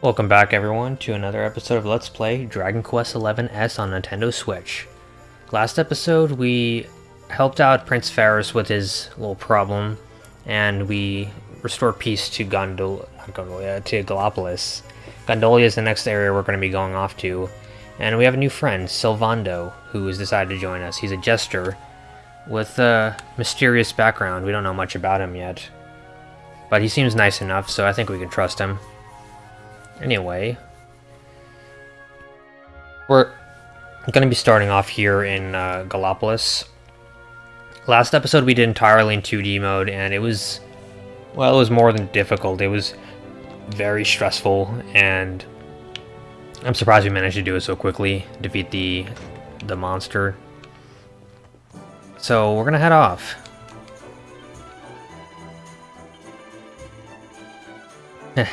Welcome back everyone to another episode of Let's Play Dragon Quest XI S on Nintendo Switch. Last episode we helped out Prince Faris with his little problem and we restored peace to Gondol not Gondolia, to Gallopolis. Gondolia is the next area we're going to be going off to. And we have a new friend, Sylvando, who has decided to join us. He's a jester with a mysterious background. We don't know much about him yet. But he seems nice enough, so I think we can trust him. Anyway, we're going to be starting off here in uh, Gallopolis. Last episode we did entirely in 2D mode, and it was, well, it was more than difficult. It was very stressful, and I'm surprised we managed to do it so quickly, defeat the the monster. So we're gonna head off.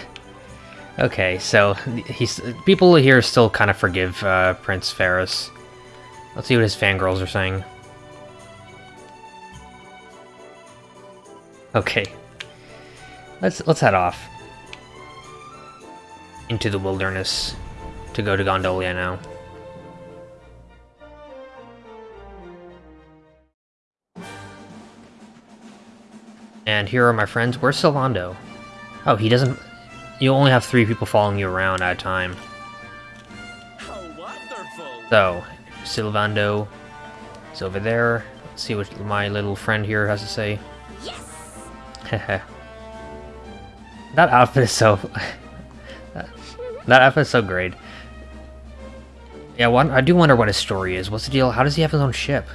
Okay, so he's people here still kind of forgive uh, Prince Faris. Let's see what his fangirls are saying. Okay, let's let's head off into the wilderness to go to Gondolia now. And here are my friends. Where's Sylvando? Oh, he doesn't you only have three people following you around at a time. So, Sylvando is over there. Let's see what my little friend here has to say. Yes. that outfit is so. that outfit is so great. Yeah, I do wonder what his story is. What's the deal? How does he have his own ship?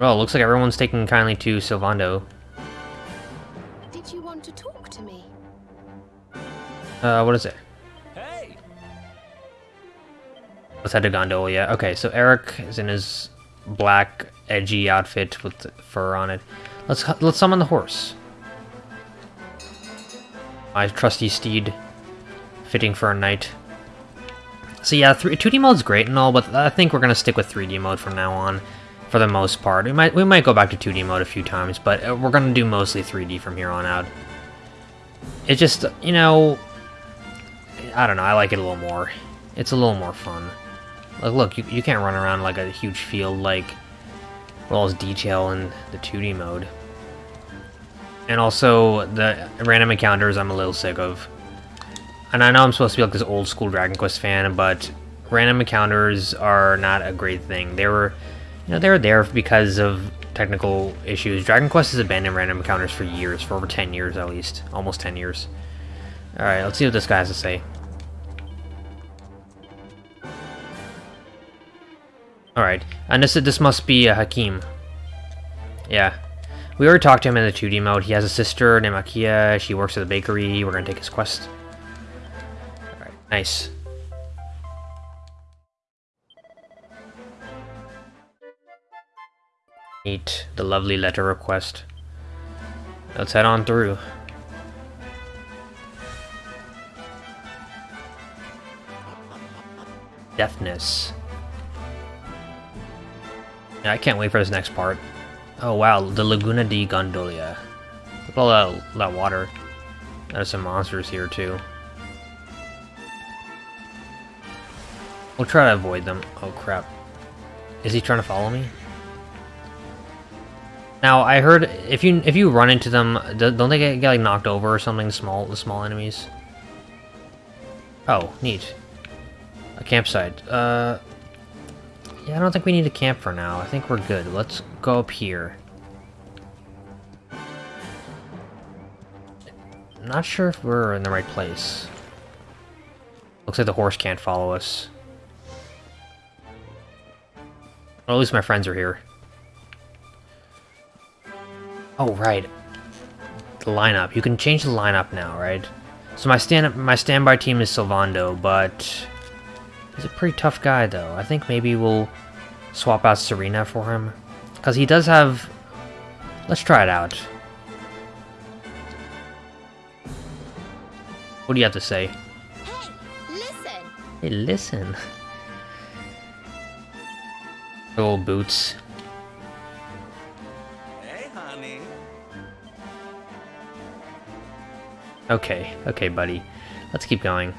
Well, looks like everyone's taking kindly to Sylvando. Uh, what is it? Hey. Let's head to Gondolia. Okay, so Eric is in his black, edgy outfit with fur on it. Let's let's summon the horse. My trusty steed, fitting for a knight. So yeah, 2D mode's great and all, but I think we're gonna stick with 3D mode from now on, for the most part. We might we might go back to 2D mode a few times, but uh, we're gonna do mostly 3D from here on out. It just, you know, I don't know, I like it a little more. It's a little more fun. Like, look, you, you can't run around like a huge field like with all this detail in the 2D mode. And also, the random encounters I'm a little sick of. And I know I'm supposed to be like this old school Dragon Quest fan, but random encounters are not a great thing. They were, you know, they were there because of technical issues. Dragon Quest has abandoned random encounters for years, for over 10 years at least. Almost 10 years. Alright, let's see what this guy has to say. Alright, and this, this must be uh, a Hakim. Yeah. We already talked to him in the 2D mode. He has a sister named Akia. She works at the bakery. We're gonna take his quest. Alright, nice. Meet the lovely letter request. Let's head on through. Deafness. Yeah, I can't wait for this next part. Oh wow, the Laguna di Gondolia. Look at all that, that water. There's some monsters here too. We'll try to avoid them. Oh crap. Is he trying to follow me? Now I heard if you if you run into them, don't they get, get like knocked over or something? Small the small enemies. Oh, neat. A campsite. Uh, yeah, I don't think we need to camp for now. I think we're good. Let's go up here. I'm not sure if we're in the right place. Looks like the horse can't follow us. At least my friends are here. Oh, right. The lineup. You can change the lineup now, right? So my stand my standby team is Sylvando, but He's a pretty tough guy, though. I think maybe we'll swap out Serena for him. Because he does have... Let's try it out. What do you have to say? Hey, listen! Hey, listen. Little boots. Okay, okay, buddy. Let's keep going.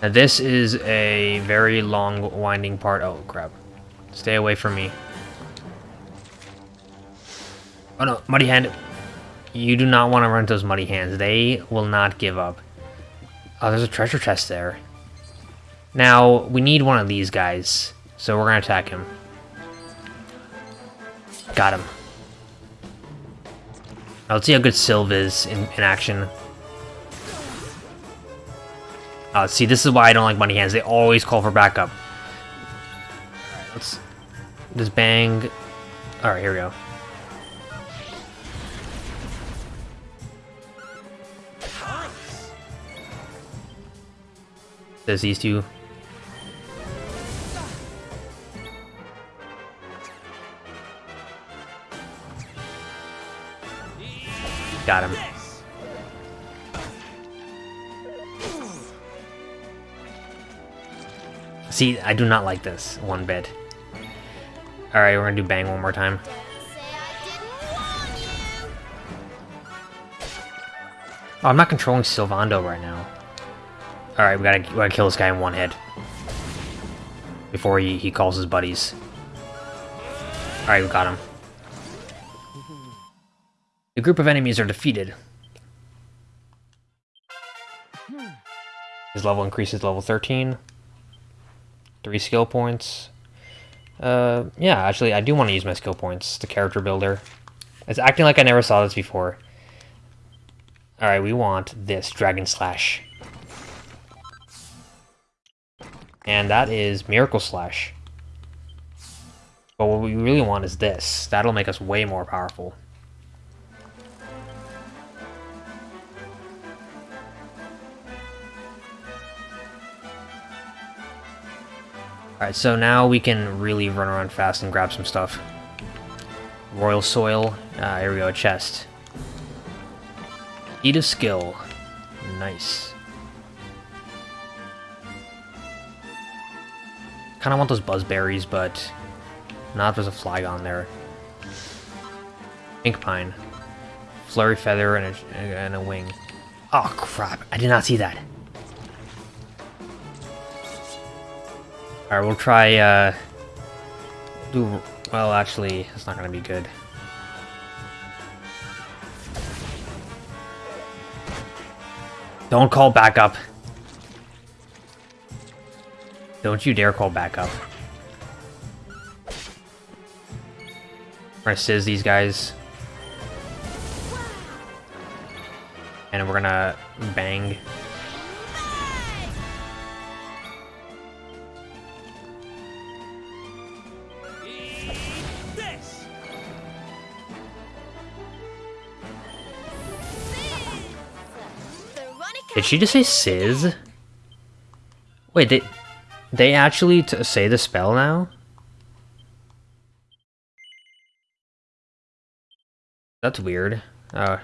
Now this is a very long, winding part. Oh, crap. Stay away from me. Oh no, Muddy Hand. You do not want to run those Muddy Hands. They will not give up. Oh, there's a treasure chest there. Now, we need one of these guys. So we're to attack him. Got him. Now let's see how good Sylve is in, in action. Uh, see, this is why I don't like Muddy Hands. They always call for backup. Let's just bang. Alright, here we go. There's these two. Got him. See, I do not like this one bit. Alright, we're gonna do bang one more time. Oh, I'm not controlling Sylvando right now. Alright, we gotta, we gotta kill this guy in one hit. Before he, he calls his buddies. Alright, we got him. The group of enemies are defeated. His level increases level 13. Three skill points. Uh, yeah, actually, I do want to use my skill points. The character builder. It's acting like I never saw this before. Alright, we want this Dragon Slash. And that is Miracle Slash. But what we really want is this. That'll make us way more powerful. Alright, so now we can really run around fast and grab some stuff. Royal Soil. Ah, here we go, chest. Eat a Skill. Nice. Kinda want those buzzberries, but not if there's a Flygon there. Pink Pine. Flurry Feather and a, and a wing. Oh crap, I did not see that. Alright, we'll try, uh... Do... Well, actually, it's not gonna be good. Don't call back up. Don't you dare call back up. We're gonna sizz these guys. And we're gonna bang. Did she just say sizz? Wait, they they actually say the spell now? That's weird. Uh,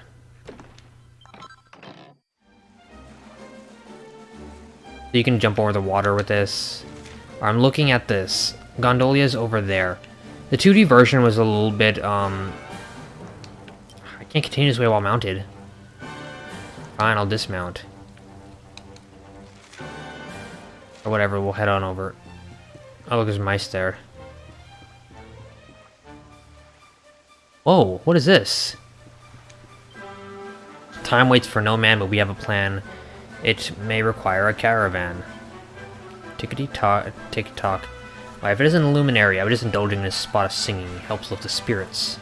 you can jump over the water with this. I'm looking at this. Gondolia's over there. The 2D version was a little bit, um... I can't continue this way while mounted. Fine, I'll dismount. Or whatever, we'll head on over. Oh, look, there's mice there. Whoa, what is this? Time waits for no man, but we have a plan. It may require a caravan. Tickety-tock, tick-tock. Why, if it isn't a luminary, I was just indulging in a spot of singing. It helps lift the spirits.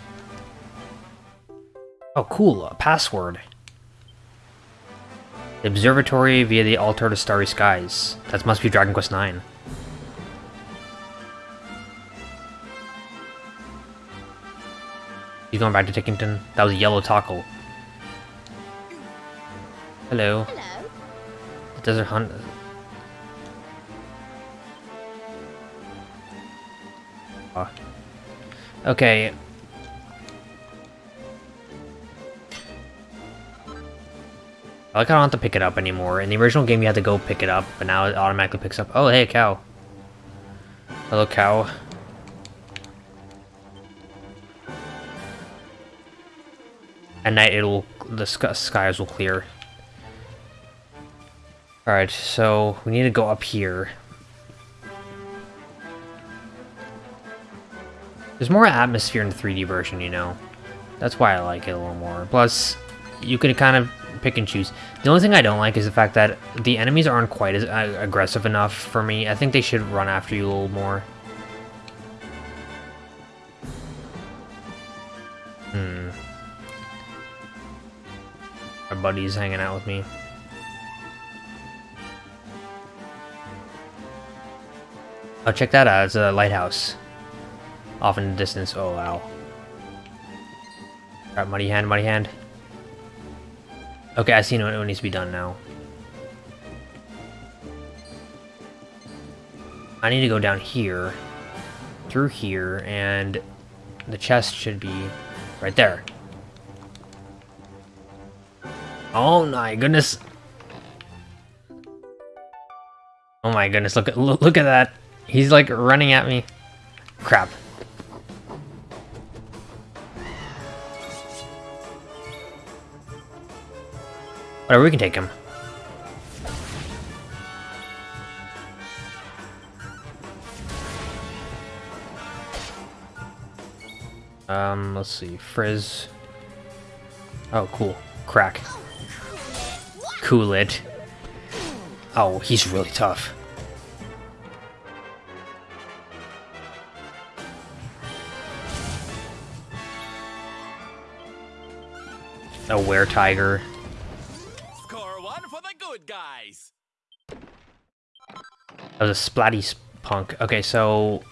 Oh, cool, a password. The observatory via the altar to starry skies. That must be Dragon Quest IX. You going back to Tickington? That was a yellow tackle. Hello. Hello. Desert Hunt. Ah. Okay. I like I don't have to pick it up anymore. In the original game, you had to go pick it up, but now it automatically picks up. Oh, hey, cow. Hello, cow. At night, it'll the sk skies will clear. All right, so we need to go up here. There's more atmosphere in the 3D version, you know. That's why I like it a little more. Plus, you can kind of pick and choose. The only thing I don't like is the fact that the enemies aren't quite as uh, aggressive enough for me. I think they should run after you a little more. Hmm. My buddy's hanging out with me. Oh, check that out. It's a lighthouse. Off in the distance. Oh, wow. Alright, muddy hand, muddy hand. Okay, I see what needs to be done now. I need to go down here, through here, and the chest should be right there. Oh my goodness. Oh my goodness, look at look, look at that. He's like running at me. Crap. Whatever, we can take him. Um, let's see. Frizz. Oh, cool. Crack. Cool it. Oh, he's really tough. A were tiger. Guys. That was a splatty punk. Okay, so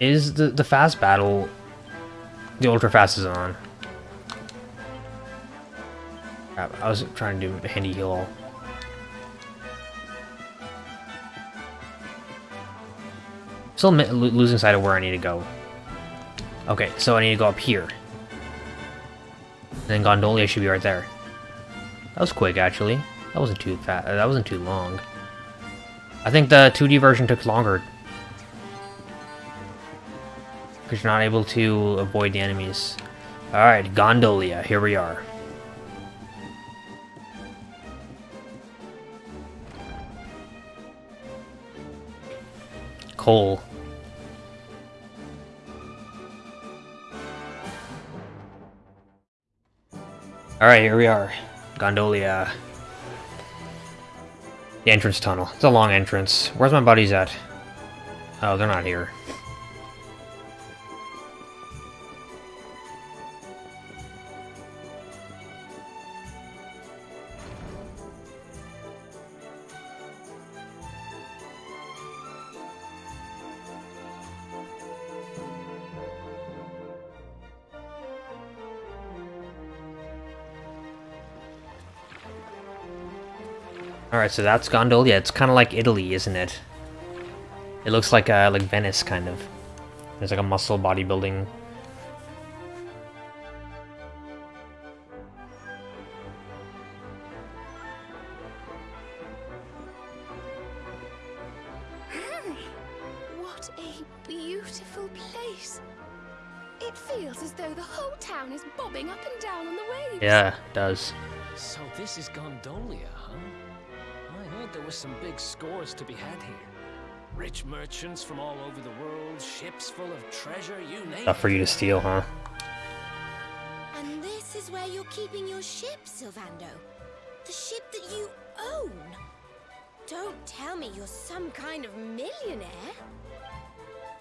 is the the fast battle the ultra fast is on? Crap, I was trying to do a handy heal. Still lo losing sight of where I need to go. Okay, so I need to go up here. And then Gondolia should be right there. That was quick, actually. That wasn't too fast. That wasn't too long. I think the 2D version took longer. Because you're not able to avoid the enemies. Alright, Gondolia, here we are. Coal. Alright, here we are. Gondolia. The entrance tunnel. It's a long entrance. Where's my buddies at? Oh, they're not here. Alright, so that's Gondolia. It's kind of like Italy, isn't it? It looks like uh, like Venice, kind of. There's like a muscle bodybuilding. What a beautiful place. It feels as though the whole town is bobbing up and down on the waves. Yeah, it does. So this is Gondolia, was some big scores to be had here. Rich merchants from all over the world, ships full of treasure, you name Stuff for you to steal, huh? And this is where you're keeping your ship, Sylvando. The ship that you own. Don't tell me you're some kind of millionaire.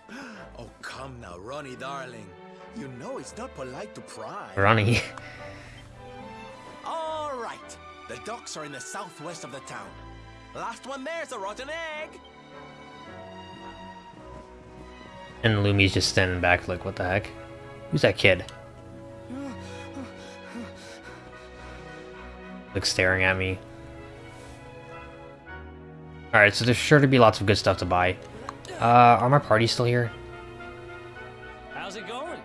Oh, come now, Ronnie, darling. You know it's not polite to pry. Ronnie. All right. The docks are in the southwest of the town. Last one there's a rotten egg. and Lumi's just standing back like, what the heck? Who's that kid? Like staring at me. Alright, so there's sure to be lots of good stuff to buy. Uh, are my parties still here? How's it going?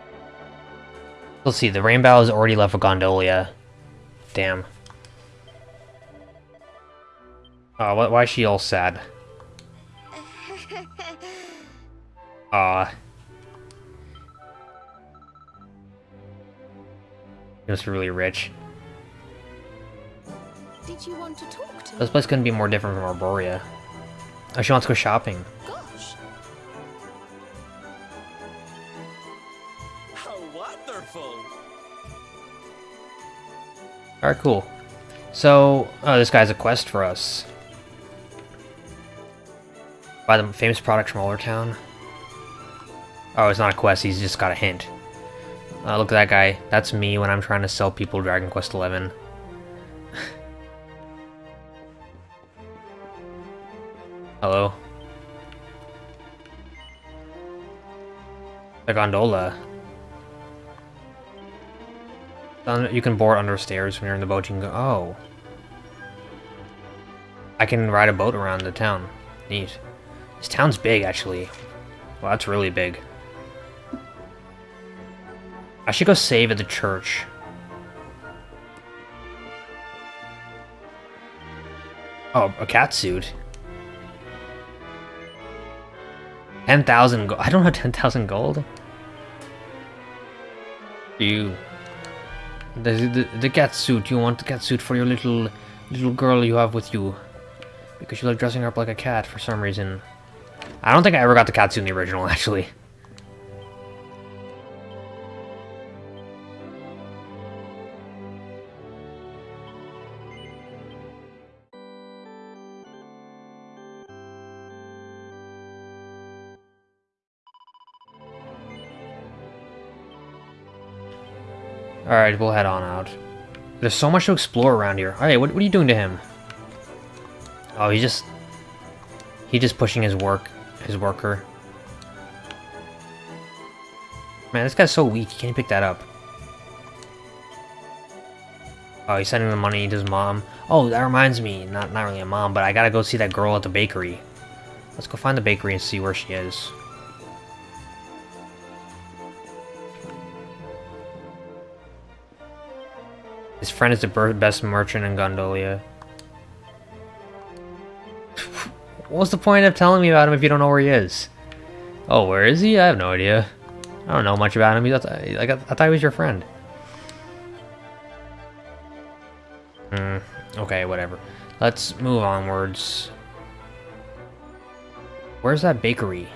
Let's see, the Rainbow has already left for Gondolia. Damn. Oh, why, why is she all sad? Uh, Aw. He must be really rich. Did you want to talk to? This place couldn't be more different from Arboria. Oh, she wants to go shopping. Gosh, How wonderful! Alright, cool. So, oh, this guy's a quest for us. Buy the famous product from Oldertown. Oh, it's not a quest, he's just got a hint. Uh, look at that guy. That's me when I'm trying to sell people Dragon Quest XI. Hello. The gondola. You can board under stairs when you're in the boat. You can go. Oh. I can ride a boat around the town. Neat. This town's big, actually. Well, that's really big. I should go save at the church. Oh, a cat suit. 10,000 gold. I don't have 10,000 gold. You. The, the, the cat suit. You want the cat suit for your little little girl you have with you. Because you like dressing her up like a cat for some reason. I don't think I ever got the cat suit in the original, actually. Alright, we'll head on out. There's so much to explore around here. Alright, what, what are you doing to him? Oh, he just... He just pushing his work, his worker. Man, this guy's so weak, he can't pick that up. Oh, he's sending the money to his mom. Oh, that reminds me, not, not really a mom, but I gotta go see that girl at the bakery. Let's go find the bakery and see where she is. His friend is the best merchant in Gondolia. What's the point of telling me about him if you don't know where he is? Oh, where is he? I have no idea. I don't know much about him. I, thought he was your friend. Hmm. Okay, whatever. Let's move onwards. Where's that bakery?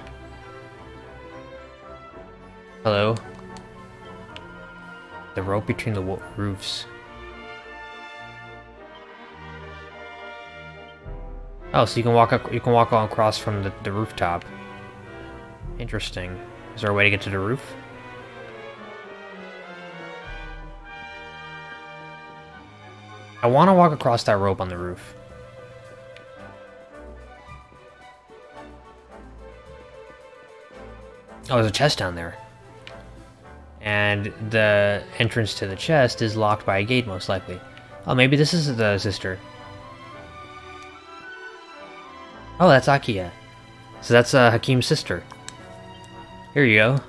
Hello? The rope between the roofs. Oh, so you can walk up, you can walk on across from the, the rooftop. Interesting. Is there a way to get to the roof? I want to walk across that rope on the roof. Oh, there's a chest down there. And the entrance to the chest is locked by a gate, most likely. Oh, maybe this is the sister. Oh, that's Akia. So that's uh, Hakim's sister. Here you go.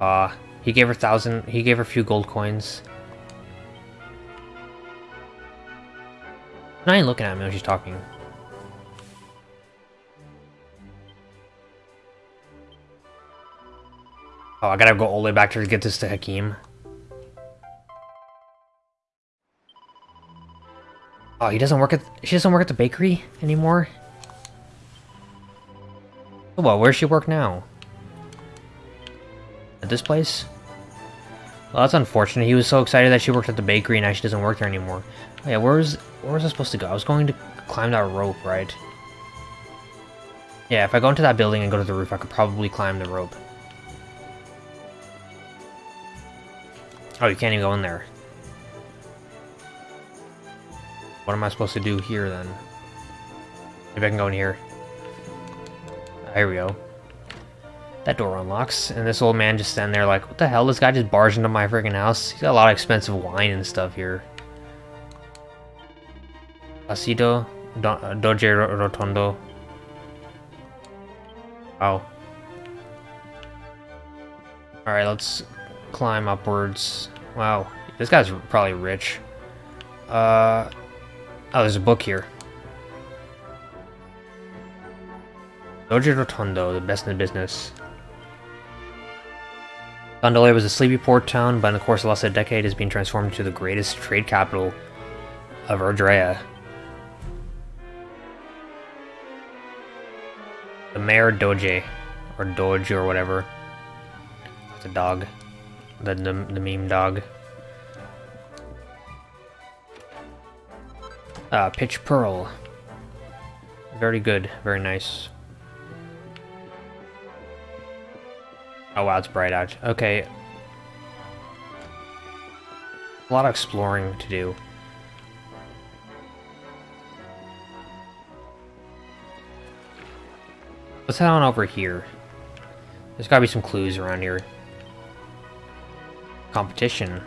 Ah, uh, he gave her thousand. He gave her a few gold coins. I ain't looking at me when she's talking. Oh, I gotta go all the way back to get this to Hakim. Oh, he doesn't work at- she doesn't work at the bakery anymore? Oh, well, where's she work now? At this place? Well, that's unfortunate. He was so excited that she worked at the bakery and now she doesn't work there anymore. Oh, yeah, where was, where was I supposed to go? I was going to climb that rope, right? Yeah, if I go into that building and go to the roof, I could probably climb the rope. Oh, you can't even go in there. What am I supposed to do here, then? Maybe I can go in here. Ah, here we go. That door unlocks, and this old man just standing there like, what the hell? This guy just barged into my freaking house? He's got a lot of expensive wine and stuff here. Asido Do uh, Doge Rotondo. Wow. Alright, let's climb upwards. Wow, this guy's probably rich. Uh, oh, there's a book here. Dojo Rotondo, the best in the business. Gondolia was a sleepy port town, but in the course of than a decade has been transformed into the greatest trade capital of Erdrea. The Mayor Doge, or Doge or whatever. It's a dog. The, the, the meme dog. Ah, Pitch Pearl. Very good, very nice. Oh wow, it's bright out. Okay. A lot of exploring to do. Let's head on over here. There's gotta be some clues around here. Competition.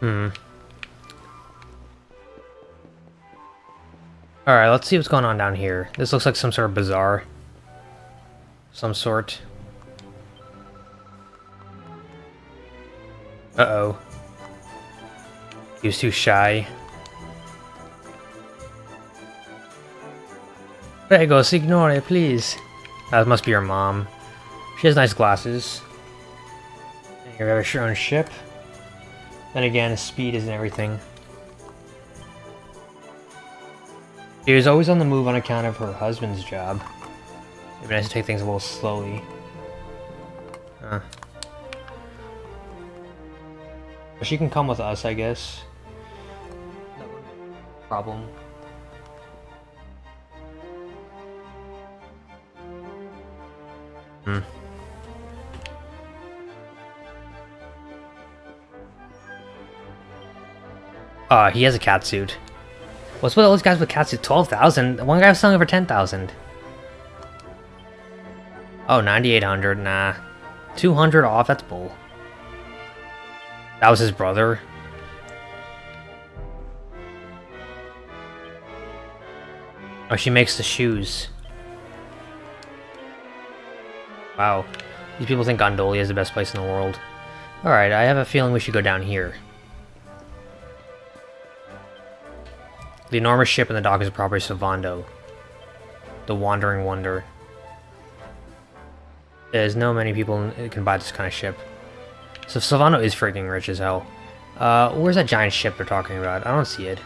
Hmm. Alright, let's see what's going on down here. This looks like some sort of bazaar. Some sort. Uh-oh. He was too shy. Prego, signore, please. That must be your mom. She has nice glasses. And you have your own ship. Then again, speed isn't everything. She was always on the move on account of her husband's job. It'd be nice to take things a little slowly. Huh. She can come with us, I guess. Problem. Hmm. Uh, he has a cat suit. What's with all those guys with cat suits? 12,000? One guy was selling for 10,000. Oh, 9,800. Nah. 200 off? That's bull. That was his brother. Oh, she makes the shoes. Wow. These people think Gondolia is the best place in the world. Alright, I have a feeling we should go down here. The enormous ship in the dock is property Sylvando. The Wandering Wonder. There's no many people can buy this kind of ship. So Sylvando is freaking rich as hell. Uh, where's that giant ship they're talking about? I don't see it.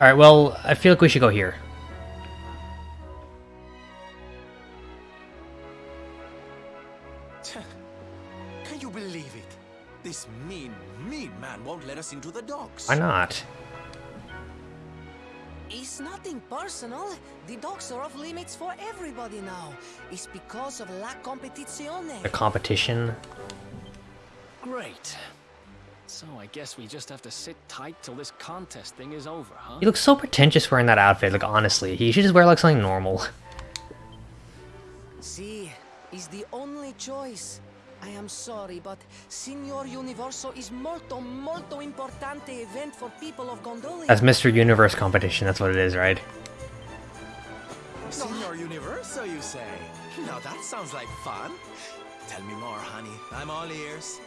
Alright, well, I feel like we should go here. Man won't let us into the docks. Why not? It's nothing personal. The docks are off limits for everybody now. It's because of la competizione. The competition. Great. So I guess we just have to sit tight till this contest thing is over, huh? He looks so pretentious wearing that outfit, like honestly. He should just wear like something normal. See, is the only choice. I am sorry, but Signor Universo is molto, molto importante event for people of Gondolia. That's Mr. Universe competition, that's what it is, right? Senor Universo, you say? Now that sounds like fun. Tell me more, honey. I'm all ears.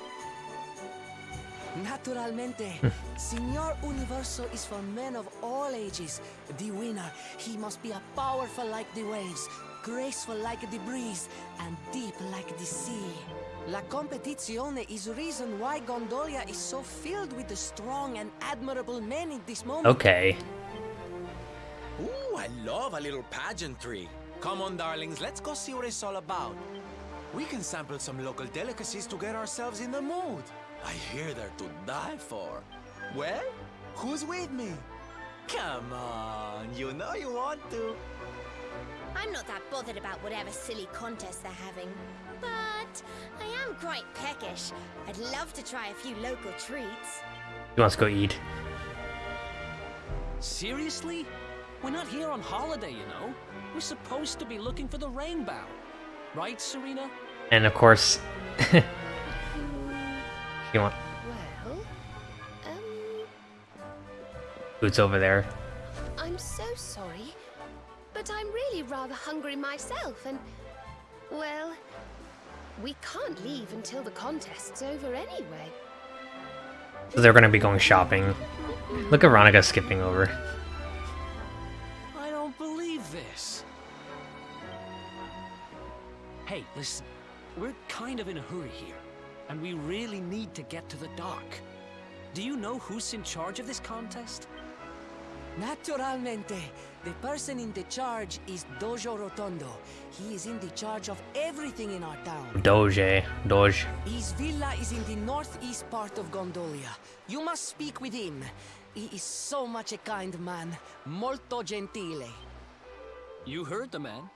Naturalmente. Hmm. Signor Universo is for men of all ages. The winner, he must be a powerful like the waves, graceful like the breeze, and deep like the sea. La competizione is a reason why Gondolia is so filled with the strong and admirable men in this moment. Okay. Ooh, I love a little pageantry. Come on, darlings, let's go see what it's all about. We can sample some local delicacies to get ourselves in the mood. I hear they're to die for. Well, who's with me? Come on, you know you want to. I'm not that bothered about whatever silly contest they're having. But I am quite peckish. I'd love to try a few local treats. He wants to go eat. Seriously? We're not here on holiday, you know. We're supposed to be looking for the rainbow. Right, Serena? And of course... you want... Well, um, Boots over there. I'm so sorry. But I'm really rather hungry myself, and. Well. We can't leave until the contest's over anyway. So they're gonna be going shopping. Look at Veronica skipping over. I don't believe this. Hey, listen. We're kind of in a hurry here, and we really need to get to the dock. Do you know who's in charge of this contest? Naturalmente. The person in the charge is Dojo Rotondo. He is in the charge of everything in our town. Doge. Doge. His villa is in the northeast part of Gondolia. You must speak with him. He is so much a kind man. Molto gentile. You heard the man.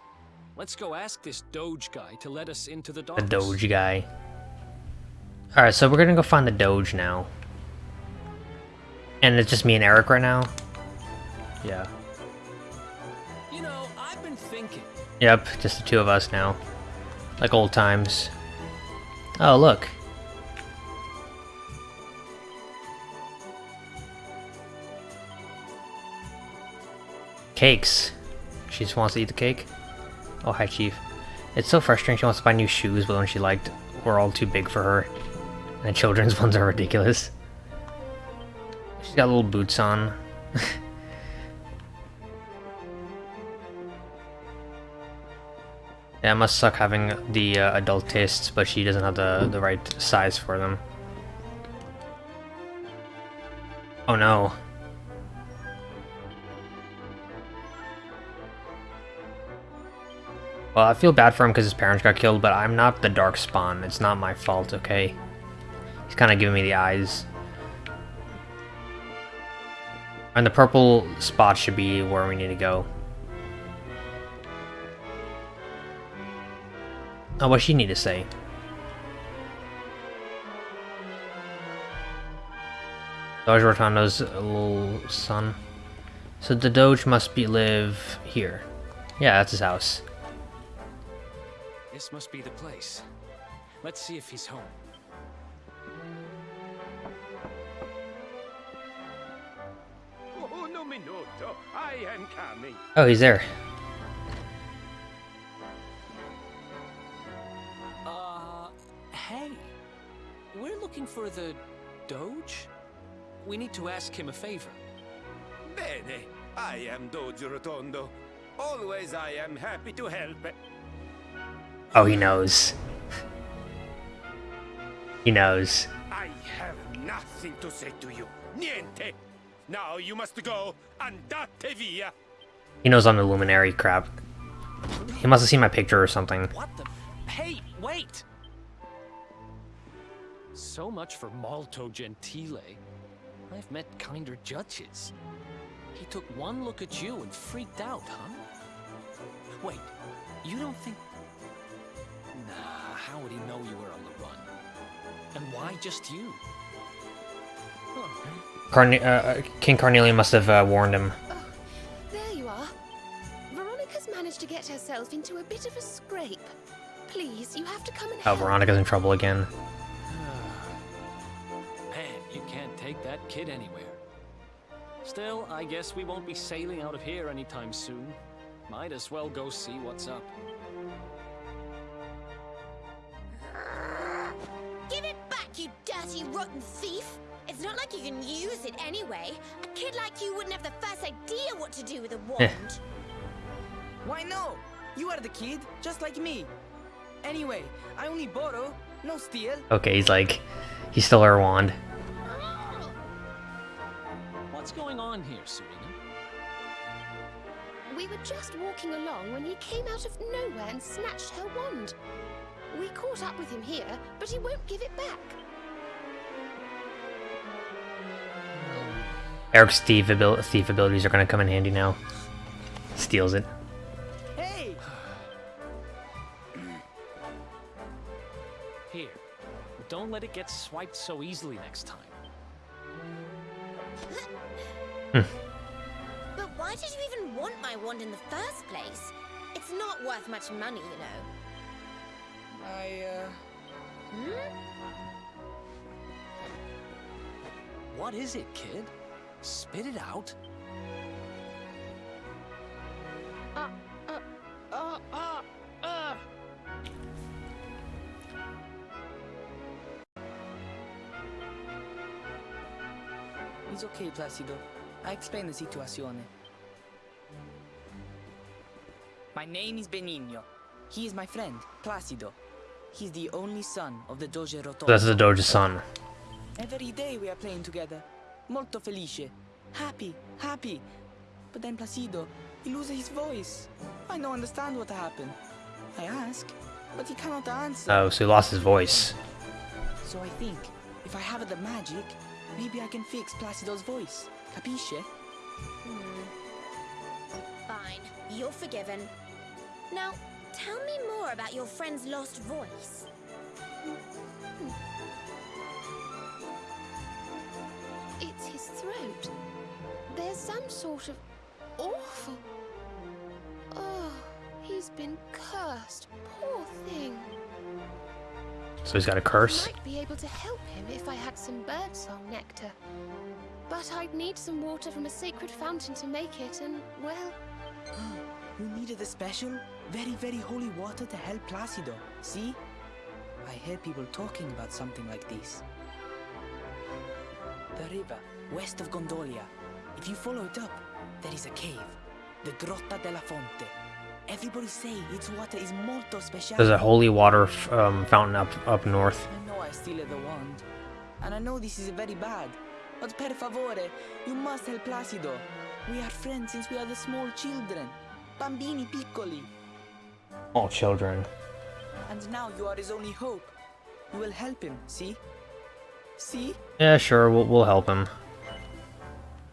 Let's go ask this Doge guy to let us into the The. Doge guy. Alright, so we're gonna go find the Doge now. And it's just me and Eric right now? Yeah. Yep, just the two of us now. Like old times. Oh, look. Cakes. She just wants to eat the cake? Oh, hi, Chief. It's so frustrating she wants to buy new shoes, but when she liked were all too big for her. And the children's ones are ridiculous. She's got little boots on. Yeah, it must suck having the uh, adult tastes, but she doesn't have the, the right size for them. Oh no. Well, I feel bad for him because his parents got killed, but I'm not the Dark Spawn. It's not my fault, okay? He's kind of giving me the eyes. And the purple spot should be where we need to go. Oh, what she need to say? Doge Rotondo's little son. So the Doge must be live here. Yeah, that's his house. This must be the place. Let's see if he's home. Oh, no minuto. I am coming. Oh, he's there. Looking for the Doge? We need to ask him a favor. Bene. I am Doge Rotondo. Always I am happy to help. Oh, he knows. he knows. I have nothing to say to you. Niente. Now you must go. Andate via. He knows I'm the Luminary crap. He must have seen my picture or something. What the? Hey, wait! So much for Malto Gentile. I've met kinder judges. He took one look at you and freaked out, huh? Wait, you don't think... Nah, how would he know you were on the run? And why just you? Huh. Carne uh, uh, King Carnelian must have uh, warned him. Oh, there you are. Veronica's managed to get herself into a bit of a scrape. Please, you have to come and help. Oh. Veronica's in trouble again. Take that kid anywhere. Still, I guess we won't be sailing out of here anytime soon. Might as well go see what's up. Give it back, you dirty, rotten thief! It's not like you can use it anyway. A kid like you wouldn't have the first idea what to do with a eh. wand. Why no? You are the kid, just like me. Anyway, I only borrow, no steal. Okay, he's like, he stole her wand. What's going on here, Serena? We were just walking along when he came out of nowhere and snatched her wand. We caught up with him here, but he won't give it back. Eric's thief, abil thief abilities are gonna come in handy now. Steals it. Hey! Here. Don't let it get swiped so easily next time. Hmm. But why did you even want my wand in the first place? It's not worth much money, you know. I, uh... Hmm? What is it, kid? Spit it out. Uh, okay, Placido. I explain the situation. My name is Benigno. He is my friend, Placido. He's the only son of the Doge Rotondo. That's the Doge's son. Every day we are playing together. Molto felice. Happy, happy. But then Placido, he loses his voice. I don't understand what happened. I ask, but he cannot answer. Oh, so he lost his voice. So I think, if I have the magic, maybe I can fix Placido's voice. Capisce? Hmm. Fine, you're forgiven. Now, tell me more about your friend's lost voice. It's his throat. There's some sort of awful. Oh, he's been cursed. Poor thing. So he's got a curse. I might be able to help him if I had some birdsong nectar. But I'd need some water from a sacred fountain to make it, and well, You needed a special, very, very holy water to help Placido. See? I hear people talking about something like this. The river, west of Gondolia. If you follow it up, there is a cave. The Grotta della Fonte. Everybody say its water is molto special. There's a holy water f- um, fountain up up north. I know I steal the wand. And I know this is a very bad. But per favore, you must help Placido. We are friends since we are the small children. Bambini piccoli. All children. And now you are his only hope. You will help him, see? See? Yeah, sure, we'll, we'll help him.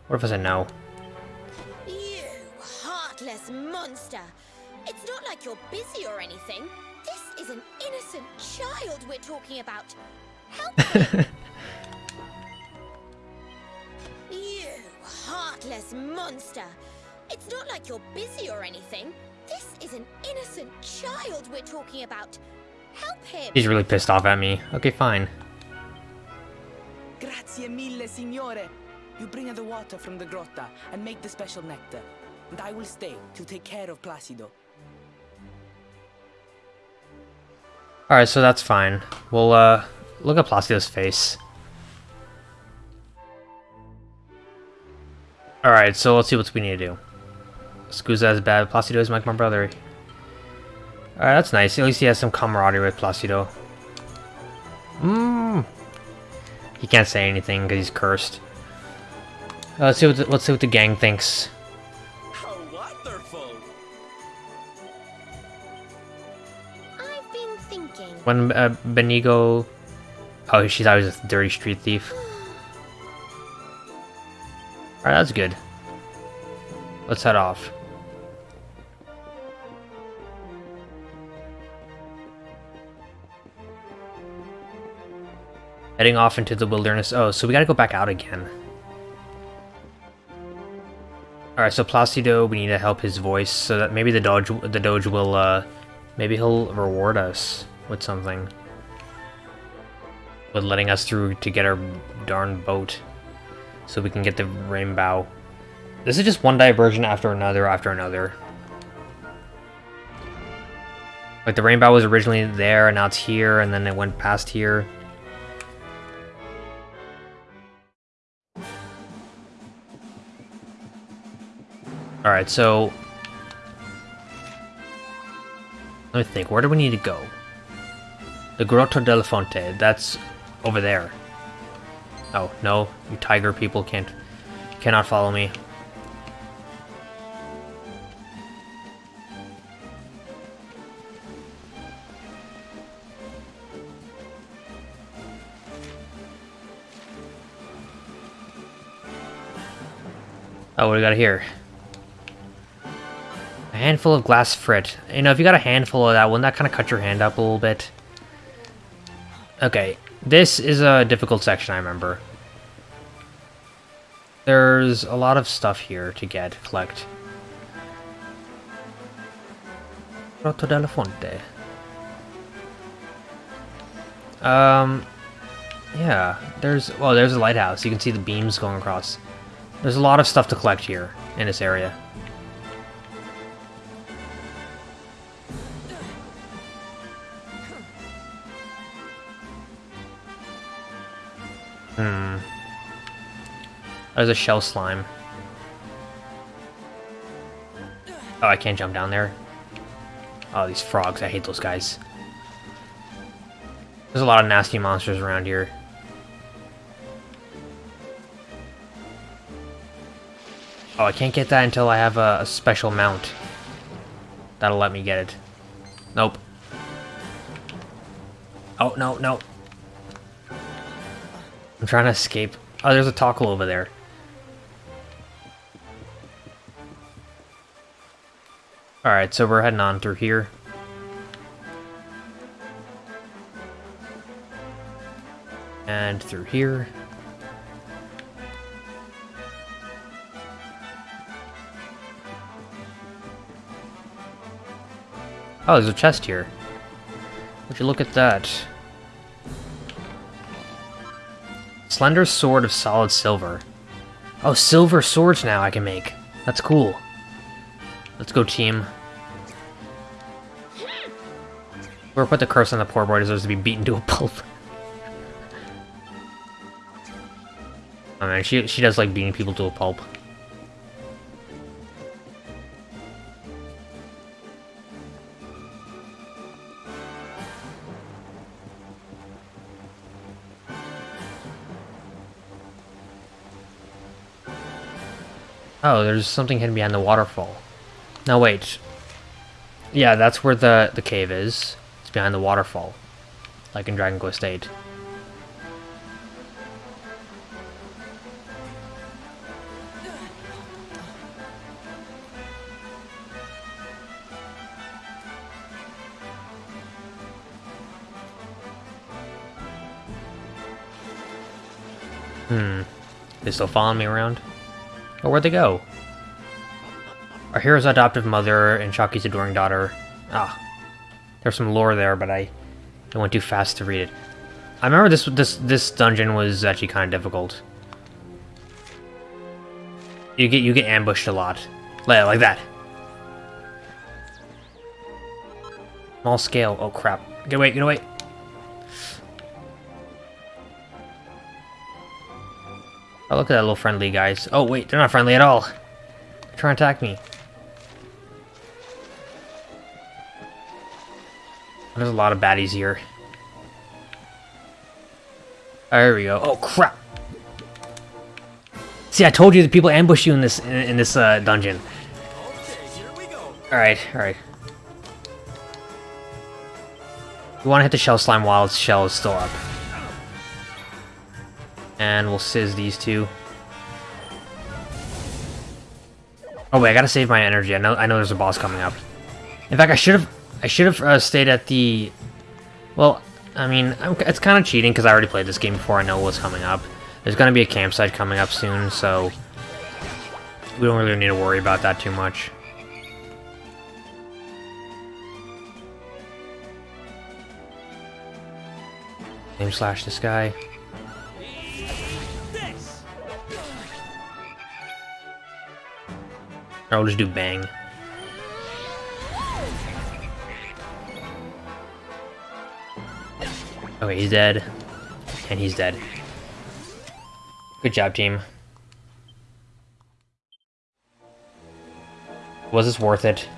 What if I said no? You heartless monster! It's not like you're busy or anything. This is an innocent child we're talking about. Help monster! It's not like you're busy or anything. This is an innocent child we're talking about. Help him! He's really pissed off at me. Okay, fine. Grazie mille, signore. You bring the water from the grotta and make the special nectar. And I will stay to take care of Placido. Alright, so that's fine. We'll, uh, look at Placido's face. Alright, so let's see what we need to do. Scusa is bad, Placido is like my brother. Alright, that's nice. At least he has some camaraderie with Placido. Mmm. He can't say anything because he's cursed. Uh, let's see what the, let's see what the gang thinks. Wonderful! I've been thinking. When uh, Benigno... Oh, she thought he was a dirty street thief. Alright, that's good. Let's head off. Heading off into the wilderness. Oh, so we gotta go back out again. Alright, so Placido, we need to help his voice so that maybe the Doge, the Doge will, uh, maybe he'll reward us with something. With letting us through to get our darn boat. So we can get the rainbow. This is just one diversion after another after another. Like the rainbow was originally there and now it's here and then it went past here. Alright, so... Let me think, where do we need to go? The Grotto del Fonte, that's over there. Oh, no, you tiger people can't... cannot follow me. Oh, what do we got here? A handful of glass frit. You know, if you got a handful of that, wouldn't that kind of cut your hand up a little bit? Okay, this is a difficult section, I remember. There's a lot of stuff here to get, collect. Grotto della Fonte. Um, yeah, there's, well, there's a lighthouse. You can see the beams going across. There's a lot of stuff to collect here, in this area. There's a shell slime. Oh, I can't jump down there. Oh, these frogs. I hate those guys. There's a lot of nasty monsters around here. Oh, I can't get that until I have a, a special mount. That'll let me get it. Nope. Oh, no, no. I'm trying to escape. Oh, there's a tackle over there. Alright, so we're heading on through here. And through here. Oh, there's a chest here. Would you look at that? Slender sword of solid silver. Oh, silver swords now I can make. That's cool. Let's go, team. Whoever put the curse on the poor boy deserves to be beaten to a pulp. oh man, she, she does like beating people to a pulp. Oh, there's something hidden behind the waterfall. Now wait. Yeah, that's where the, the cave is. It's behind the waterfall. Like in Dragon Quest VIII. Hmm. They still following me around? Or where'd they go? Our hero's adoptive mother and Chalky's adoring daughter. Ah. There's some lore there, but I, I went too fast to read it. I remember this this this dungeon was actually kind of difficult. You get you get ambushed a lot. Like, like that. Small scale. Oh crap. Get away, get away. Oh, look at that little friendly guys. Oh, wait, they're not friendly at all. They're trying to attack me. There's a lot of baddies here. There we go. Oh, crap. See, I told you that people ambush you in this in, in this uh, dungeon. All right, all right. We want to hit the shell slime while its shell is still up. And we'll sizz these two. Oh wait, I gotta save my energy. I know I know there's a boss coming up. In fact, I should have I should have uh, stayed at the. Well, I mean, I'm, it's kind of cheating because I already played this game before I know what's coming up. There's gonna be a campsite coming up soon, so we don't really need to worry about that too much. Flame Slash this guy. I'll just do bang. Okay, he's dead. And he's dead. Good job, team. Was this worth it?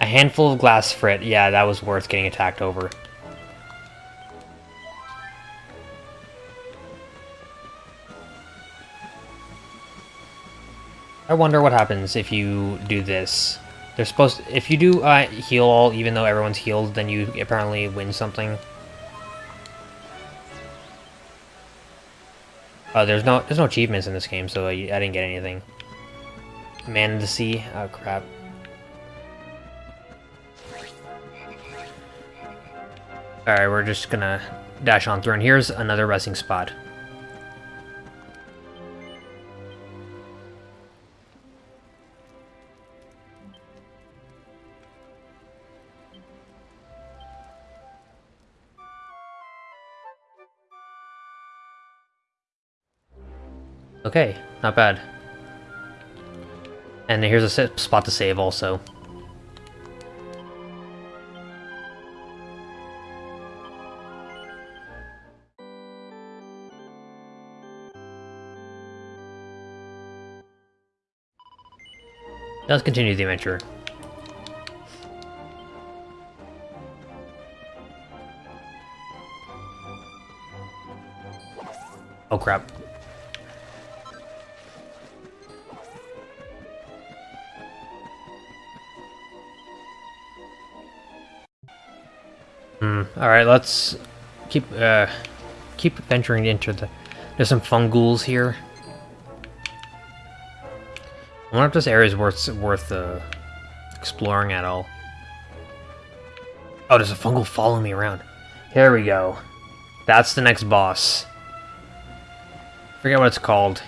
A handful of glass frit. Yeah, that was worth getting attacked over. I wonder what happens if you do this. They're supposed to, if you do uh, heal all, even though everyone's healed, then you apparently win something. Uh, there's no there's no achievements in this game, so I, I didn't get anything. Man of the Sea? Oh crap. Alright, we're just gonna dash on through, and here's another resting spot. Okay, not bad. And here's a spot to save also. Let's continue the adventure. Oh crap. Hmm. Alright, let's keep uh keep venturing into the there's some fungules here. I wonder if this area is worth worth uh, exploring at all. Oh, there's a fungal following me around. Here we go. That's the next boss. Forget what it's called.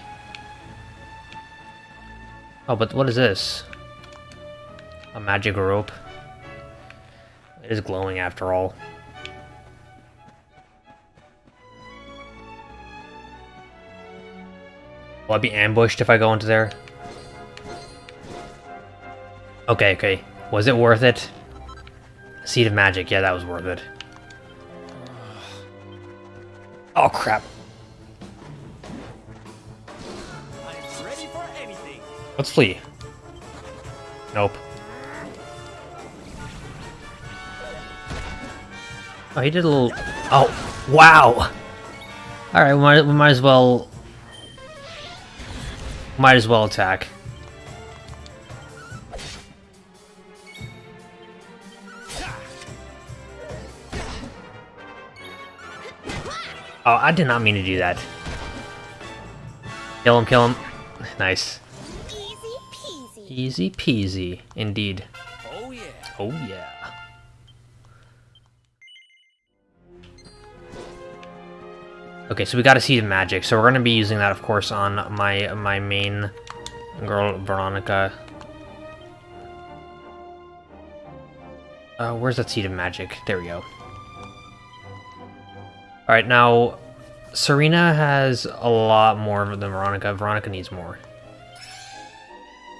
Oh, but what is this? A magic rope. It is glowing after all. Will I be ambushed if I go into there? Okay, okay. Was it worth it? Seed of Magic, yeah, that was worth it. Oh, crap. Let's flee. Nope. Oh, he did a little... Oh, wow! Alright, we might, we might as well... Might as well attack. Oh, I did not mean to do that. Kill him, kill him. Nice. Easy peasy. Easy peasy, indeed. Oh yeah. Oh yeah. Okay, so we got a seed of magic, so we're gonna be using that, of course, on my my main girl, Veronica. Uh, where's that seed of magic? There we go. Alright, now, Serena has a lot more than Veronica. Veronica needs more.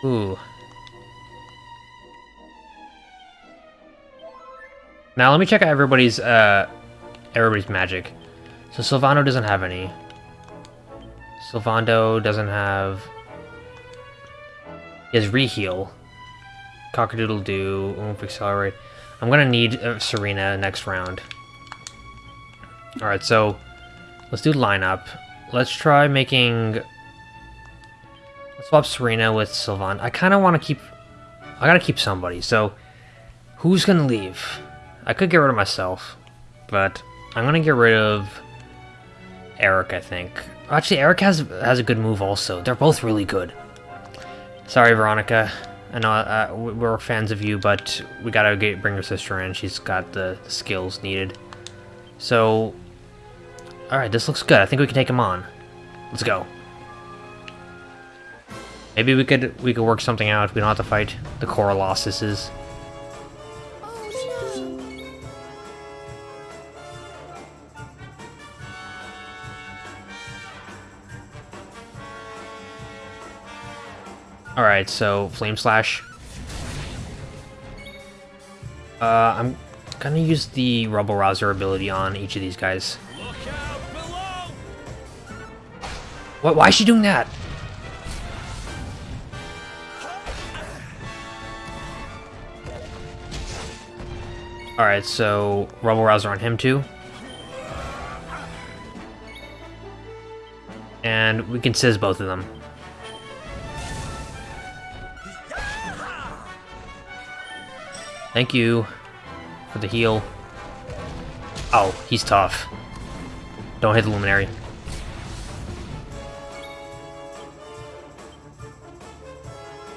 Ooh. Now let me check out everybody's uh everybody's magic. So Sylvando doesn't have any. Silvando doesn't have. He has reheal. Cockadoodle do, oomph accelerate. I'm gonna need uh, Serena next round. Alright, so let's do lineup. Let's try making Let's swap Serena with Sylvan. I kind of want to keep... I gotta keep somebody, so... Who's gonna leave? I could get rid of myself, but I'm gonna get rid of Erik, I think. Actually, Erik has has a good move also. They're both really good. Sorry, Veronica. I know uh, we're fans of you, but we gotta get, bring your sister in. She's got the, skills needed. So... Alright, this looks good. I think we can take him on. Let's go. Maybe we could we could work something out. We don't have to fight the Corolossuses. Alright, so Flame Slash. Uh, I'm gonna use the Rubble Rouser ability on each of these guys. What? Why is she doing that? Alright, so Rubble Rouser on him too. And we can sizz both of them. Thank you for the heal. Oh, he's tough. Don't hit the Luminary.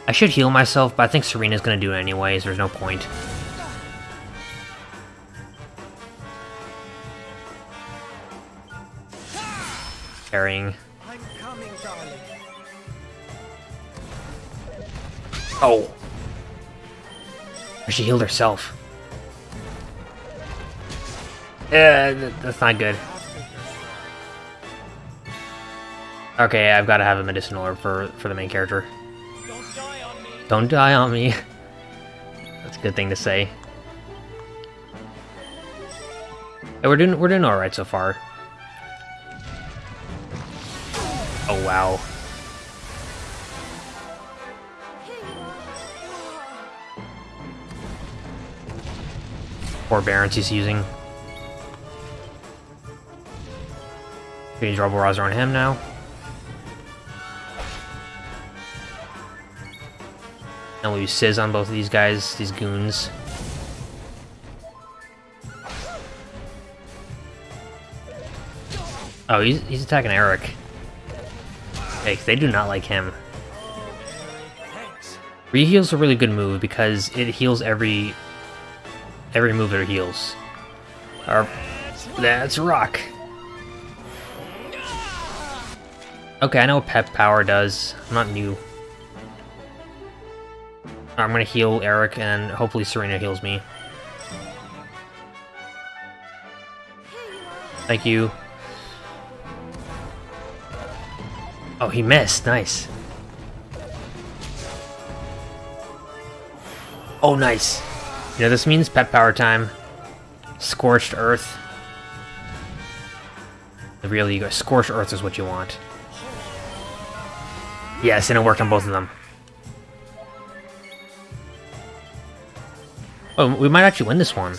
I should heal myself, but I think Serena's gonna do it anyways, there's no point. Carrying. I'm coming, darling. Oh! She healed herself. Yeah, that's not good. Okay, I've got to have a medicinal herb for for the main character. Don't die on me! Don't die on me. That's a good thing to say. Hey, we're doing we're doing all right so far. Oh wow. Forbearance he's using. Use Rebel Rouser on him now. And we'll use Sizz on both of these guys, these goons. Oh, he's, he's attacking Erik. Hey, they do not like him. Reheal's a really good move because it heals every every move that it heals. Or, that's rock. Okay, I know what Pep Power does. I'm not new. I'm gonna heal Erik and hopefully Serena heals me. Thank you. Oh, he missed. Nice. Oh, nice. Know, this means pep power time. Scorched Earth. Really, you go. Scorched Earth is what you want. Yes, and it worked on both of them. Oh, we might actually win this one.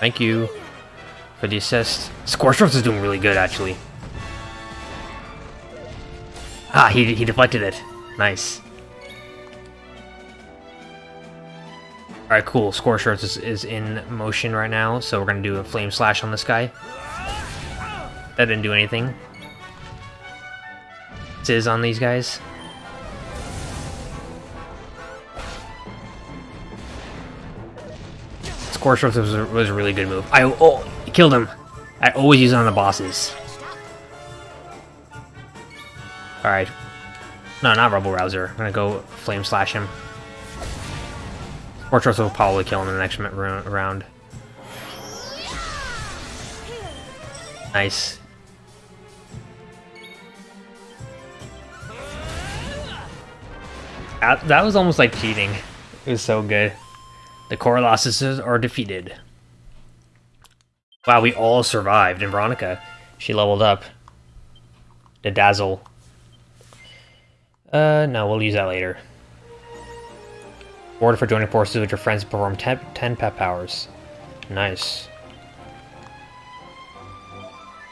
Thank you for the assist. Scorched Earth is doing really good, actually. Ah, he, he deflected it. Nice. Alright, cool. Scorched Earth is, is in motion right now, so we're gonna do a Flame Slash on this guy. That didn't do anything. Sizz on these guys. Scorched Earth was a, was a really good move. I oh, killed him. I always use it on the bosses. Alright. No, not Rebel Rouser. I'm gonna go Flame Slash him. Fortress will probably kill him in the next round. Nice. That, that was almost like cheating. It was so good. The Colossuses are defeated. Wow, we all survived, and Veronica, she leveled up. The Dazzle. Uh, no, we'll use that later. Order for joining forces with your friends to perform 10, 10 pep powers. Nice.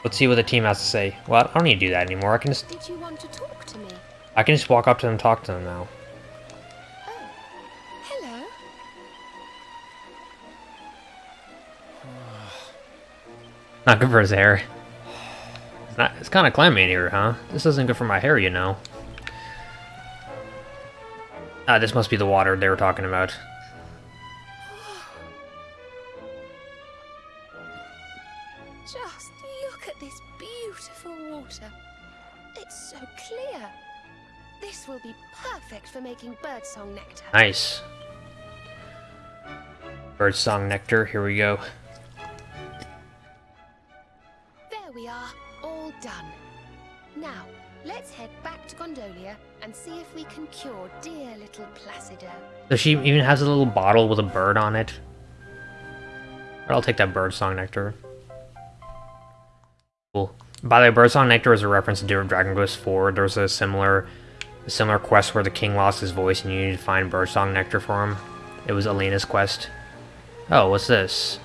Let's see what the team has to say. Well, I don't need to do that anymore. I can just... Did you want to talk to me? I can just walk up to them and talk to them now. Oh, hello. Not good for his hair. It's not. It's kind of clammy in here, huh? This isn't good for my hair, you know. Ah, this must be the water they were talking about. Just look at this beautiful water. It's so clear. This will be perfect for making birdsong nectar. Nice. Birdsong nectar, here we go. There we are, all done. Now, let's head back to Gondolia and see if we can cure dear little Placido. So she even has a little bottle with a bird on it. I'll take that birdsong nectar. Cool. By the way, birdsong nectar is a reference to Dragon Quest IV. There's a similar, a similar quest where the king lost his voice and you need to find birdsong nectar for him. It was Alena's quest. Oh, what's this?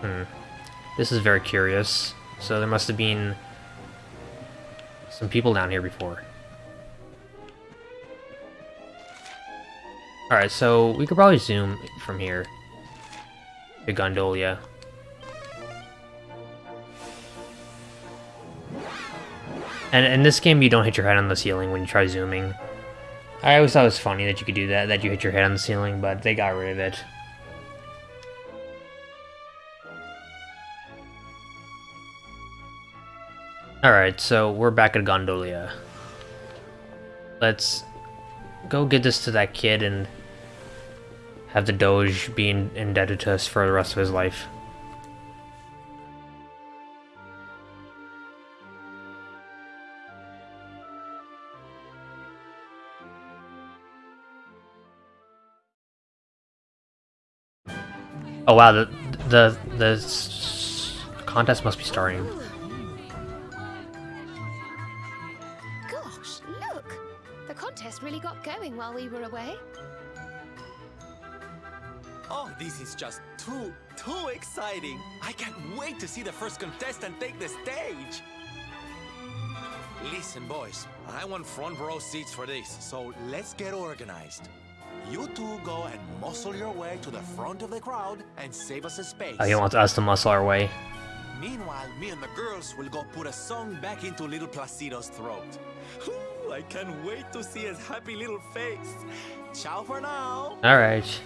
Hmm. This is very curious. So there must have been some people down here before. Alright, so we could probably zoom from here to Gondolia. And in this game, you don't hit your head on the ceiling when you try zooming. I always thought it was funny that you could do that, that you hit your head on the ceiling, but they got rid of it. Alright, so we're back at Gondolia. Let's go get this to that kid and have the Doge be indebted to us for the rest of his life. Oh wow, the the the contest must be starting. Really got going while we were away. Oh, this is just too, too exciting. I can't wait to see the first contestant take the stage. Listen, boys, I want front row seats for this, so let's get organized. You two go and muscle your way to the front of the crowd and save us a space. Oh, he wants us to muscle our way. Meanwhile, me and the girls will go put a song back into little Placido's throat. Ooh, I can't wait to see his happy little face. Ciao for now. Alright.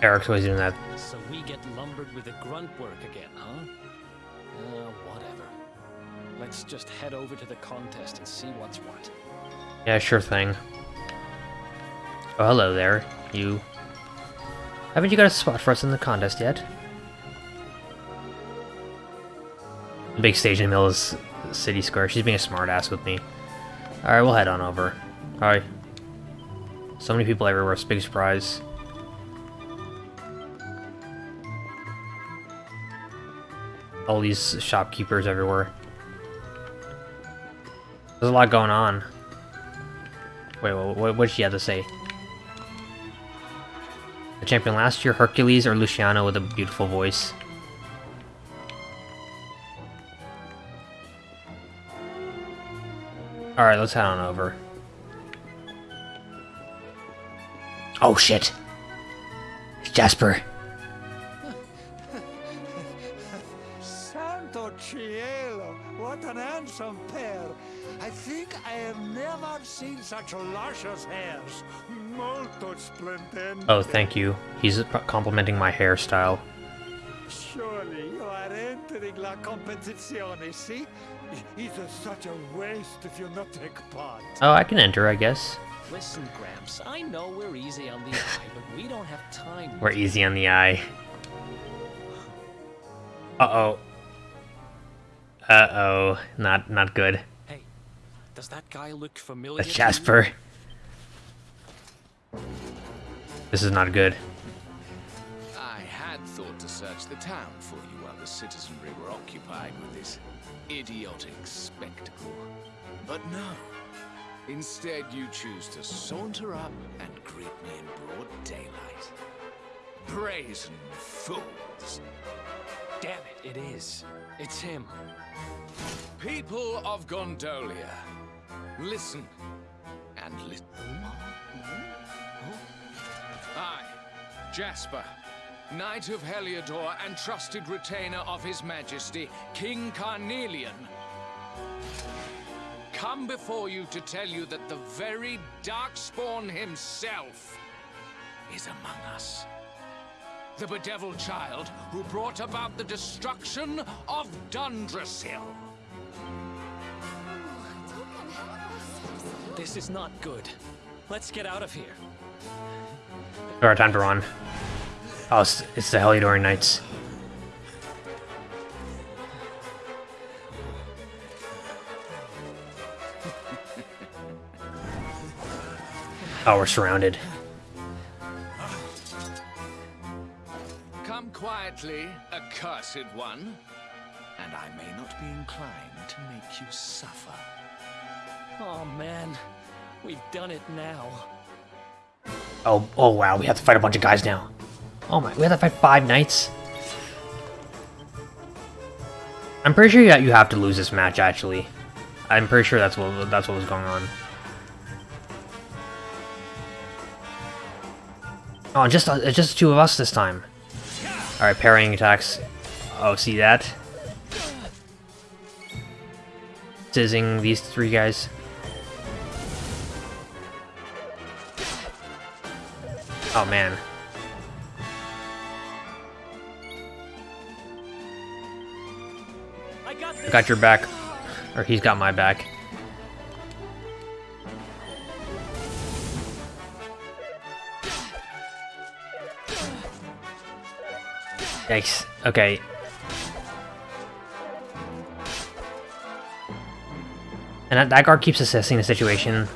Erik's always doing that. So we get lumbered with the grunt work again, huh? Uh, whatever. Let's just head over to the contest and see what's what. Yeah, sure thing. Oh, hello there. You. Haven't you got a spot for us in the contest yet? Big stage in of City Square. She's being a smartass with me. Alright, we'll head on over. Alright. So many people everywhere. It's a big surprise. All these shopkeepers everywhere. There's a lot going on. Wait, what did she have to say? The champion last year, Hercules or Luciano with a beautiful voice? Alright, let's head on over. Oh shit! It's Jasper. Santo Cielo, what an handsome pair. I think I have never seen such luscious hairs. Molto splendente. Oh, thank you. He's complimenting my hairstyle. Surely you are entering la competizione, see? It is such a waste if you not take part. Oh, I can enter, I guess. Listen, Gramps, I know we're easy on the eye, but we don't have time. We're easy on the eye. Uh-oh. Uh-oh. Not not good. Hey, does that guy look familiar? That's to Jasper. This is not good. Search the town for you while the citizenry were occupied with this idiotic spectacle. But no. Instead, you choose to saunter up and greet me in broad daylight. Brazen fools. Damn it, it is. It's him. People of Gondolia, listen and listen. Hmm? Hmm? I, Jasper, Knight of Heliodor and trusted retainer of His Majesty, King Carnelian, come before you to tell you that the very Darkspawn himself is among us. The bedeviled child who brought about the destruction of Dundrasil. This is not good. Let's get out of here. Alright, time to run. Oh, it's, it's the Heliodor Knights. Oh, we're surrounded. Come quietly, accursed one, and I may not be inclined to make you suffer. Oh man, we've done it now. Oh, oh wow, we have to fight a bunch of guys now. Oh my, we have to fight five knights? I'm pretty sure that you have to lose this match, actually. I'm pretty sure that's what that's what was going on. Oh, just uh, just two of us this time. All right, parrying attacks. Oh, see that? Sizzing these three guys. Oh man. Got your back. Or he's got my back. Yikes. Okay. And that, that guard keeps assessing the situation.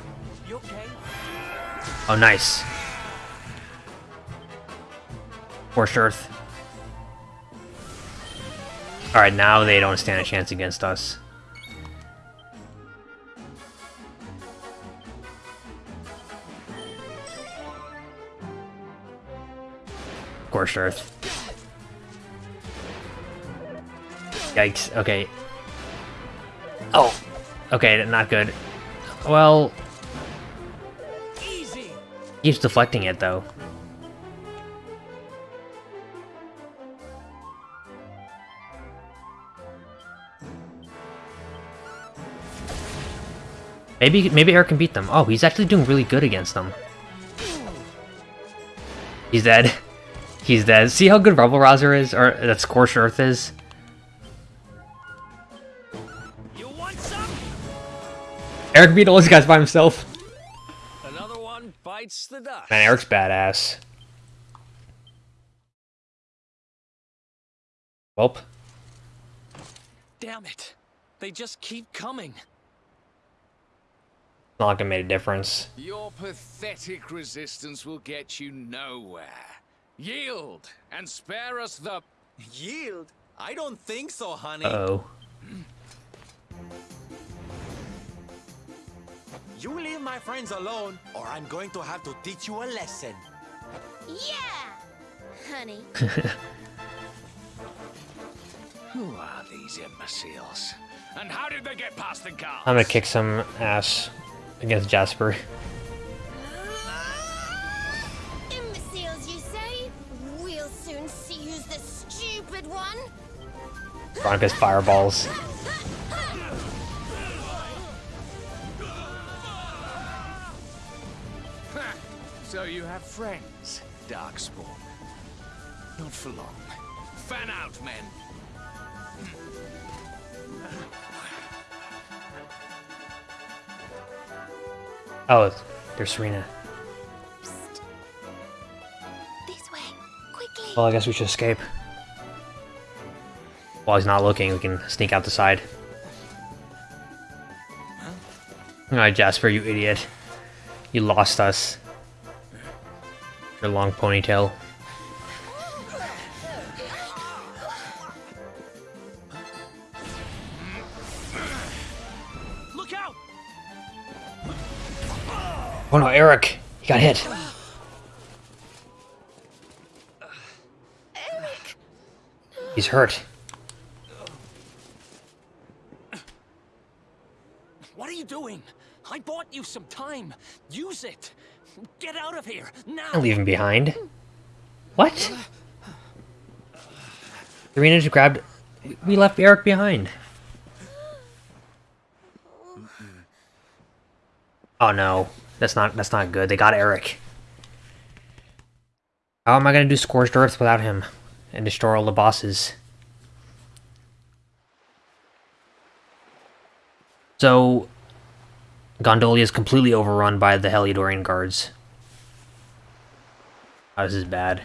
Oh, nice. Forced Earth. Alright, now they don't stand a chance against us. Scorched Earth. Yikes, okay. Oh! Okay, not good. Well... Easy. Deflecting it, though. Maybe maybe Erik can beat them. Oh, he's actually doing really good against them. He's dead. He's dead. See how good Rebel Rouser is? Or that Scorched Earth is? You want some? Erik beat all these guys by himself. Another one bites the dust. Man, Erik's badass. Welp. Damn it. They just keep coming. Not gonna make a difference. Your pathetic resistance will get you nowhere. Yield and spare us the. Yield? I don't think so, honey. Uh-oh. You leave my friends alone, or I'm going to have to teach you a lesson. Yeah! Honey. Who are these imbeciles? And how did they get past the guards? I'm gonna kick some ass against Jasper. Imbeciles, you say? We'll soon see who's the stupid one. Veronica's fireballs. So you have friends, Darkspawn. Not for long. Fan out, men. Oh, there's Serena. This way, quickly. Well, I guess we should escape. While he's not looking, we can sneak out the side. Alright, Jasper, you idiot. You lost us. Your long ponytail. Oh no, Erik! He got hit. Erik! He's hurt. What are you doing? I bought you some time. Use it. Get out of here now. I'll leave him behind. What? Serena just grabbed... We left Erik behind. Oh no. That's not that's not good. They got Erik. How am I gonna do Scorched Earth without him? And destroy all the bosses? So... Gondolia is completely overrun by the Heliodorian guards. Oh, this is bad.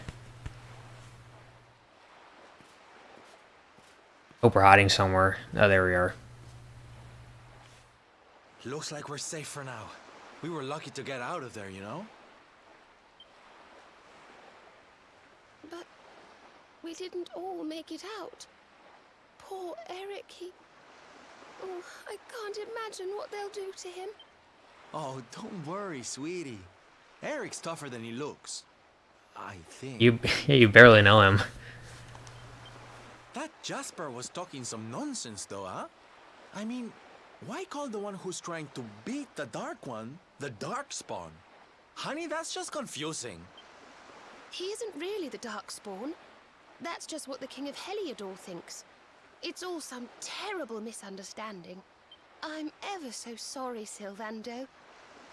Hope we're hiding somewhere. Oh, there we are. Looks like we're safe for now. We were lucky to get out of there, you know? But we didn't all make it out. Poor Erik, he... Oh, I can't imagine what they'll do to him. Oh, don't worry, sweetie. Erik's tougher than he looks. I think. You, you barely know him. That Jasper was talking some nonsense, though, huh? I mean, why call the one who's trying to beat the Dark One the Darkspawn? Honey, that's just confusing. He isn't really the Darkspawn. That's just what the King of Heliodor thinks. It's all some terrible misunderstanding. I'm ever so sorry, Sylvando.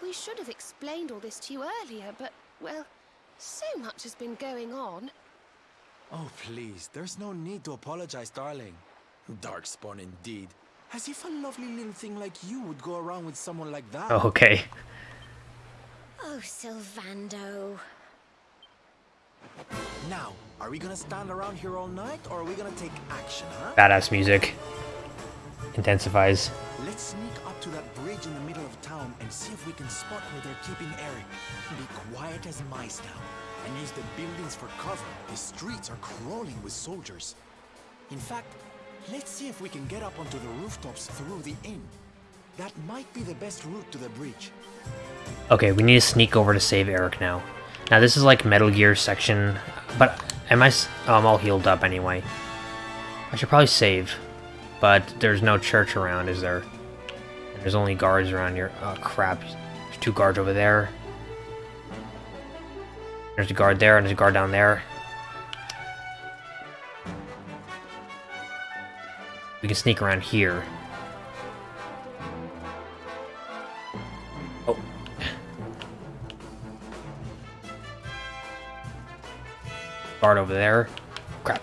We should have explained all this to you earlier, but, well, so much has been going on. Oh, please, there's no need to apologize, darling. Darkspawn indeed. As if a lovely little thing like you would go around with someone like that. Oh, okay. Oh, Sylvando. Now, are we gonna stand around here all night, or are we gonna take action, huh? Badass music. Intensifies. Let's sneak up to that bridge in the middle of town and see if we can spot where they're keeping Erik. Be quiet as mice now, and use the buildings for cover. The streets are crawling with soldiers. In fact, let's see if we can get up onto the rooftops through the inn. That might be the best route to the bridge. Okay, we need to sneak over to save Erik now. Now this is like Metal Gear section, but Am I... Oh, I'm all healed up anyway. I should probably save. But there's no church around, is there? And there's only guards around here. Oh, crap. There's two guards over there. There's a guard there, and there's a guard down there. Can sneak around here. Oh. Guard over there. Crap.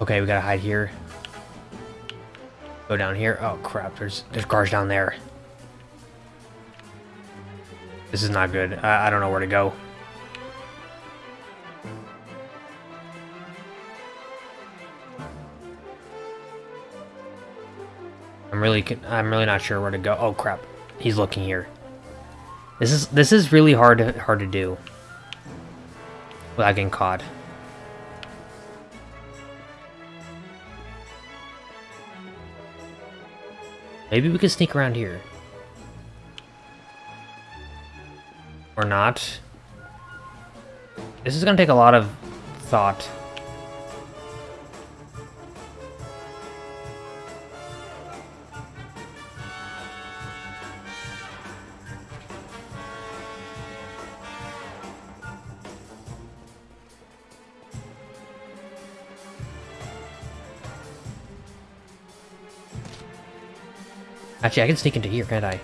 Okay, we gotta hide here. Go down here. Oh crap, there's there's guards down there. This is not good. I, I don't know where to go. I'm really I'm really not sure where to go. Oh crap. He's looking here. This is this is really hard hard to do without getting caught. Maybe we can sneak around here. Or not. This is gonna take a lot of thought. Actually, I can sneak into here, can't I?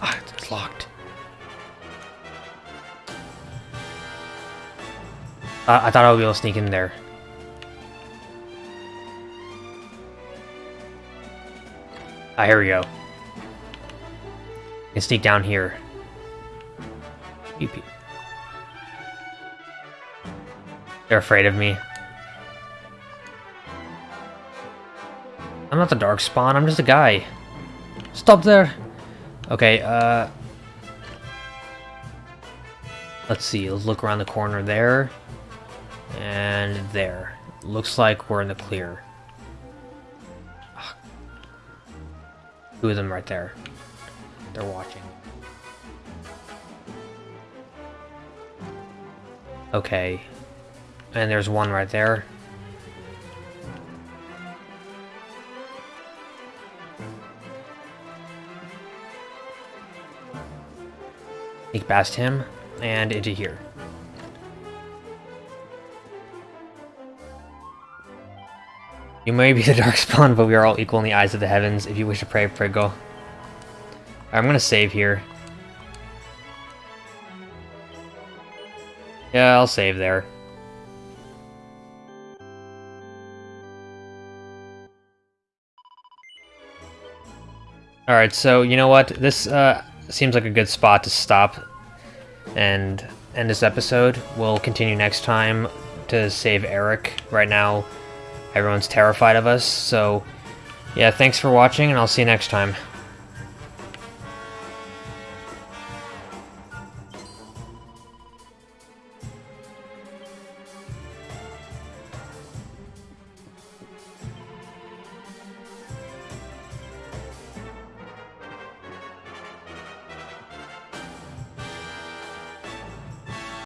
Ah, it's locked. Uh, I thought I would be able to sneak in there. Ah, here we go. I can sneak down here. They're afraid of me. I'm not the dark spawn, I'm just a guy. Stop there! Okay, uh... Let's see, let's look around the corner there. And there. Looks like we're in the clear. Two of them right there. They're watching. Okay. And there's one right there. Sneak past him and into here. You may be the Darkspawn, but we are all equal in the eyes of the heavens. If you wish to pray, pray go. I'm gonna save here. Yeah, I'll save there. Alright, so you know what? This uh, seems like a good spot to stop and end this episode. We'll continue next time to save Erik. Right now, everyone's terrified of us, so yeah, thanks for watching, and I'll see you next time.